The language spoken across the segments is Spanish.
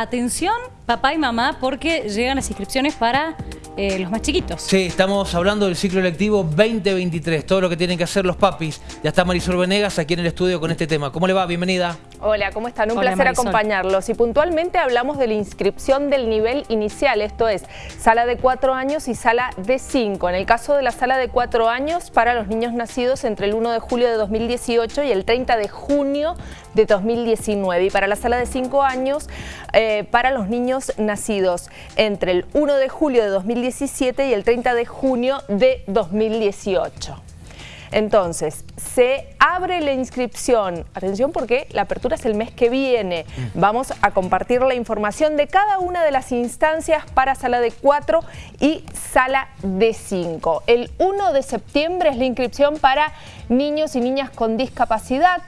atención papá y mamá porque llegan las inscripciones para eh, los más chiquitos. Sí, estamos hablando del ciclo electivo 2023, todo lo que tienen que hacer los papis. Ya está Marisol Venegas aquí en el estudio con este tema. ¿Cómo le va? Bienvenida. Hola, ¿cómo están? Un placer acompañarlos. Y puntualmente hablamos de la inscripción del nivel inicial, esto es, sala de cuatro años y sala de cinco. En el caso de la sala de cuatro años, para los niños nacidos entre el 1 de julio de 2018 y el 30 de junio de 2019. Y para la sala de cinco años, eh, para los niños nacidos entre el 1 de julio de 2017 y el 30 de junio de 2018. Entonces, se abre la inscripción. Atención porque la apertura es el mes que viene. Mm. Vamos a compartir la información de cada una de las instancias para sala de 4 y sala de 5. El 1 de septiembre es la inscripción para niños y niñas con discapacidad.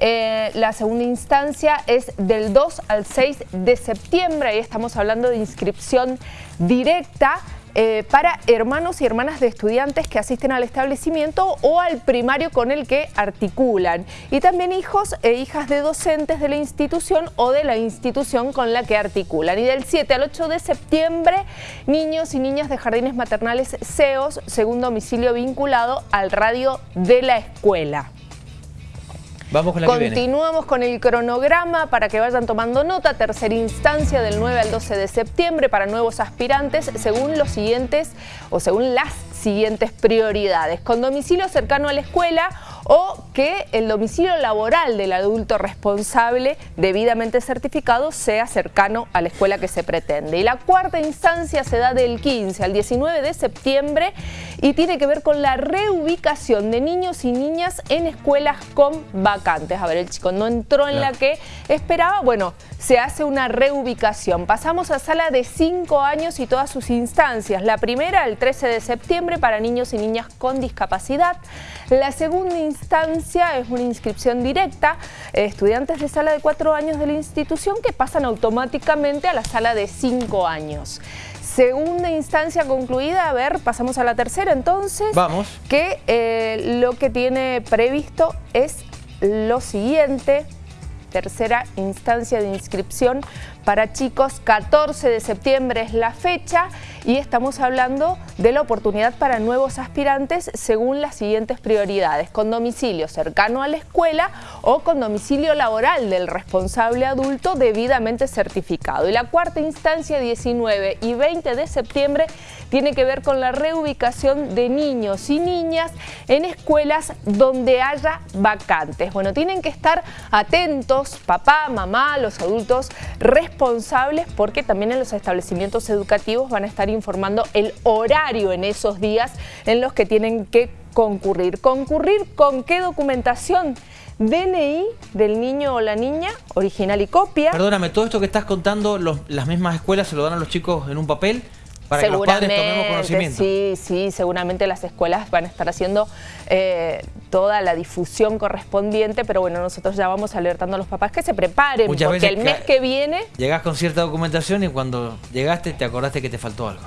Eh, la segunda instancia es del 2 al 6 de septiembre. Ahí estamos hablando de inscripción directa. Eh, para hermanos y hermanas de estudiantes que asisten al establecimiento o al primario con el que articulan. Y también hijos e hijas de docentes de la institución o de la institución con la que articulan. Y del 7 al 8 de septiembre, niños y niñas de jardines maternales CEOs, según domicilio vinculado al radio de la escuela. Vamos con la Continuamos con el cronograma para que vayan tomando nota. Tercera instancia del 9 al 12 de septiembre para nuevos aspirantes según los siguientes o según las siguientes prioridades. Con domicilio cercano a la escuela o que el domicilio laboral del adulto responsable debidamente certificado sea cercano a la escuela que se pretende. Y la cuarta instancia se da del 15 al 19 de septiembre y tiene que ver con la reubicación de niños y niñas en escuelas con vacantes. A ver, el chico no entró en la que esperaba, bueno, se hace una reubicación. Pasamos a sala de 5 años y todas sus instancias. La primera, el 13 de septiembre, para niños y niñas con discapacidad. La segunda instancia es una inscripción directa, estudiantes de sala de 4 años de la institución que pasan automáticamente a la sala de 5 años. Segunda instancia concluida, a ver, pasamos a la tercera entonces. Vamos. Que eh, lo que tiene previsto es lo siguiente tercera instancia de inscripción para chicos. 14 de septiembre es la fecha y estamos hablando de la oportunidad para nuevos aspirantes según las siguientes prioridades, con domicilio cercano a la escuela o con domicilio laboral del responsable adulto debidamente certificado. Y la cuarta instancia, 19 y 20 de septiembre, tiene que ver con la reubicación de niños y niñas en escuelas donde haya vacantes. Bueno, tienen que estar atentos, papá, mamá, los adultos responsables, porque también en los establecimientos educativos van a estar informando el horario en esos días en los que tienen que concurrir. ¿Concurrir con qué documentación? DNI del niño o la niña, original y copia. Perdóname, todo esto que estás contando, las mismas escuelas se lo dan a los chicos en un papel para que los padres tomemos conocimiento. Sí, sí, seguramente las escuelas van a estar haciendo eh, toda la difusión correspondiente, pero bueno, nosotros ya vamos alertando a los papás que se preparen, porque el mes que viene... Llegás con cierta documentación y cuando llegaste te acordaste que te faltó algo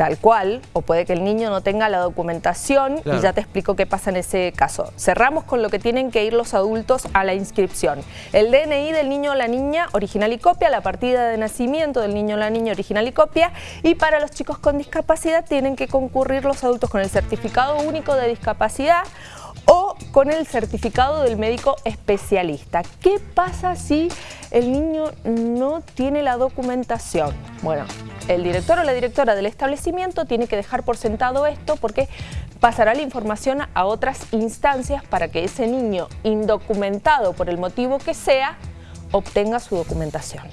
tal cual, o puede que el niño no tenga la documentación y ya te explico qué pasa en ese caso. Cerramos con lo que tienen que ir los adultos a la inscripción. El DNI del niño o la niña, original y copia, la partida de nacimiento del niño o la niña, original y copia, y para los chicos con discapacidad tienen que concurrir los adultos con el certificado único de discapacidad o con el certificado del médico especialista. ¿Qué pasa si el niño no tiene la documentación? Bueno, el director o la directora del establecimiento tiene que dejar por sentado esto porque pasará la información a otras instancias para que ese niño indocumentado por el motivo que sea obtenga su documentación.